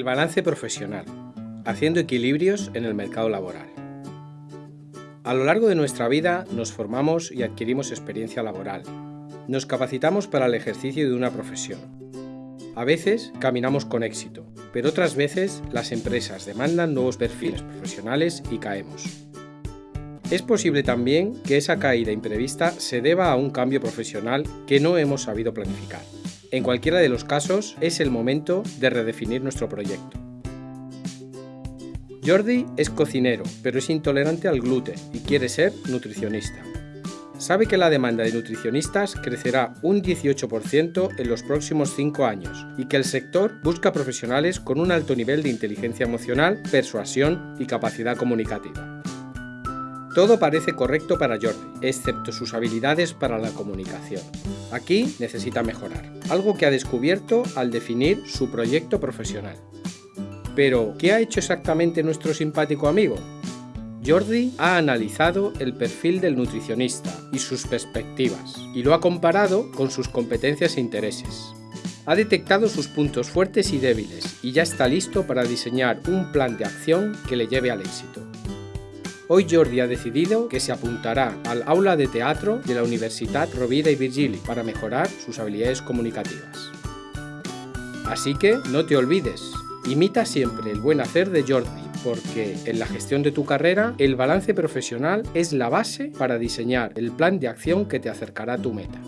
El balance profesional, haciendo equilibrios en el mercado laboral. A lo largo de nuestra vida nos formamos y adquirimos experiencia laboral. Nos capacitamos para el ejercicio de una profesión. A veces caminamos con éxito, pero otras veces las empresas demandan nuevos perfiles profesionales y caemos. Es posible también que esa caída imprevista se deba a un cambio profesional que no hemos sabido planificar. En cualquiera de los casos, es el momento de redefinir nuestro proyecto. Jordi es cocinero, pero es intolerante al gluten y quiere ser nutricionista. Sabe que la demanda de nutricionistas crecerá un 18% en los próximos 5 años y que el sector busca profesionales con un alto nivel de inteligencia emocional, persuasión y capacidad comunicativa. Todo parece correcto para Jordi, excepto sus habilidades para la comunicación. Aquí necesita mejorar, algo que ha descubierto al definir su proyecto profesional. Pero, ¿qué ha hecho exactamente nuestro simpático amigo? Jordi ha analizado el perfil del nutricionista y sus perspectivas, y lo ha comparado con sus competencias e intereses. Ha detectado sus puntos fuertes y débiles y ya está listo para diseñar un plan de acción que le lleve al éxito. Hoy Jordi ha decidido que se apuntará al aula de teatro de la Universidad Rovira y Virgili para mejorar sus habilidades comunicativas. Así que no te olvides, Imita siempre el buen hacer de Jordi, porque en la gestión de tu carrera, el balance profesional es la base para diseñar el plan de acción que te acercará a tu meta.